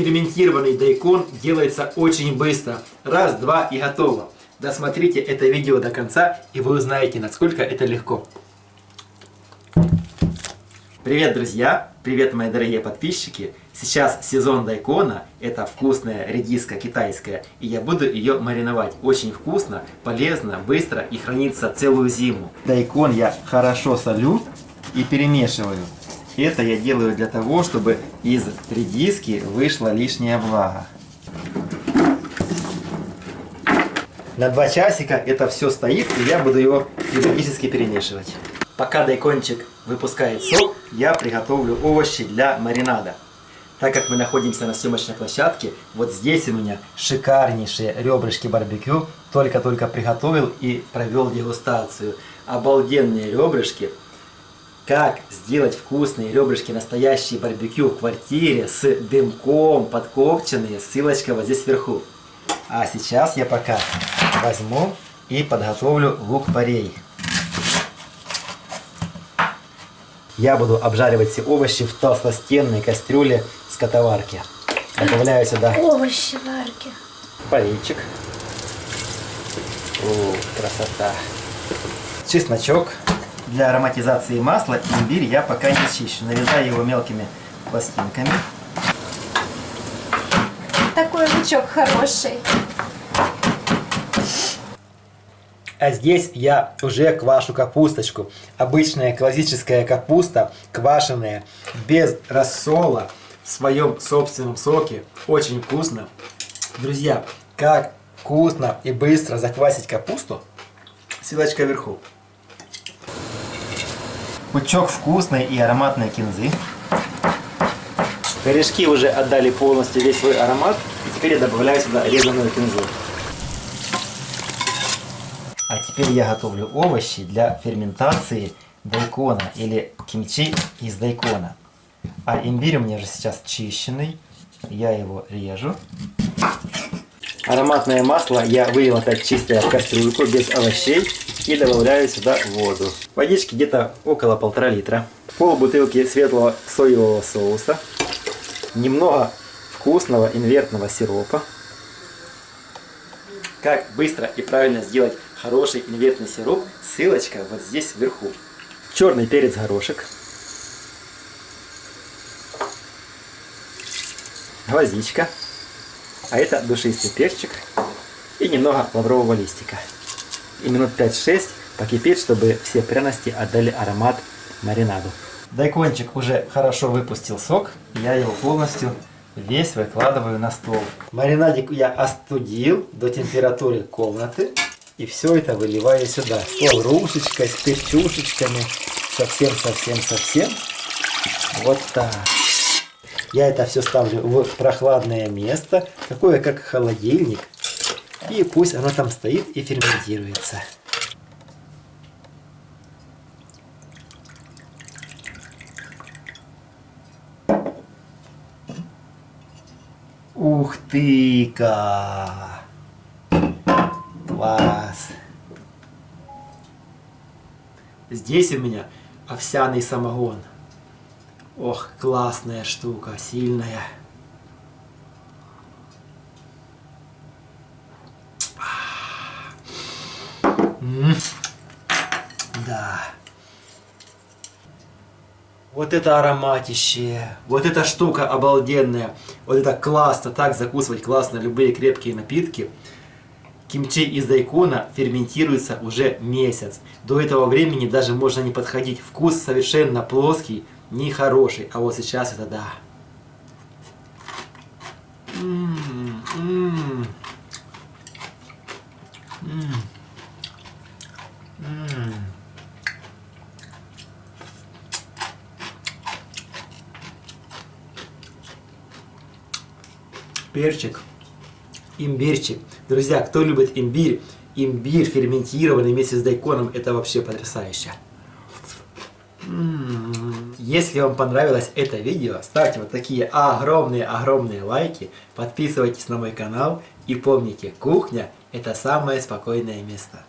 Ферментированный дайкон делается очень быстро. Раз, два и готово. Досмотрите это видео до конца, и вы узнаете, насколько это легко. Привет, друзья! Привет, мои дорогие подписчики! Сейчас сезон дайкона, это вкусная редиска китайская, и я буду ее мариновать. Очень вкусно, полезно, быстро и хранится целую зиму. Дайкон я хорошо солю и перемешиваю. Это я делаю для того, чтобы из редиски вышла лишняя влага. На два часика это все стоит, и я буду его периодически перемешивать. Пока дайкончик выпускает сок, я приготовлю овощи для маринада. Так как мы находимся на съемочной площадке, вот здесь у меня шикарнейшие ребрышки барбекю. Только-только приготовил и провел дегустацию. Обалденные ребрышки. Как сделать вкусные ребрышки настоящие барбекю в квартире с дымком подкопченные, ссылочка вот здесь вверху. А сейчас я пока возьму и подготовлю лук-порей. Я буду обжаривать все овощи в толстостенной кастрюле скотоварки. Добавляю сюда овощи варки. Порейчик. О, красота. Чесночок. Для ароматизации масла имбирь я пока не чищу. Нарезаю его мелкими пластинками. Такой лучок хороший. А здесь я уже квашу капусточку. Обычная классическая капуста, квашеная, без рассола, в своем собственном соке. Очень вкусно. Друзья, как вкусно и быстро заквасить капусту, ссылочка вверху. Пучок вкусной и ароматной кинзы. Корешки уже отдали полностью весь свой аромат. И теперь я добавляю сюда резаную кинзу. А теперь я готовлю овощи для ферментации дайкона или кимчи из дайкона. А имбирь у меня же сейчас чищенный. Я его режу. Ароматное масло я вылил опять чистое в кастрюльку без овощей и добавляю сюда воду. Водички где-то около полтора литра. Пол бутылки светлого соевого соуса. Немного вкусного инвертного сиропа. Как быстро и правильно сделать хороший инвертный сироп, ссылочка вот здесь вверху. Черный перец горошек. Гвоздичка. А это душистый перчик. И немного лаврового листика. И минут 5-6 покипеть, чтобы все пряности отдали аромат маринаду. Дайкончик уже хорошо выпустил сок. Я его полностью весь выкладываю на стол. Маринадик я остудил до температуры комнаты. И все это выливаю сюда. С лаврушечкой, с перчушечками. Совсем-совсем-совсем. Вот так. Я это все ставлю в прохладное место, такое как холодильник. И пусть оно там стоит и ферментируется. Ух ты-ка! Класс! Здесь у меня овсяный самогон. Ох, классная штука, сильная. М -м да. Вот это ароматище, вот эта штука обалденная, вот это классно, так закусывать классно любые крепкие напитки. Кимчи из дайкона ферментируется уже месяц. До этого времени даже можно не подходить. Вкус совершенно плоский, нехороший. А вот сейчас это да. М -м -м. Перчик, имбирчик. Друзья, кто любит имбирь, имбирь ферментированный вместе с дайконом, это вообще потрясающе. Если вам понравилось это видео, ставьте вот такие огромные-огромные лайки, подписывайтесь на мой канал и помните, кухня это самое спокойное место.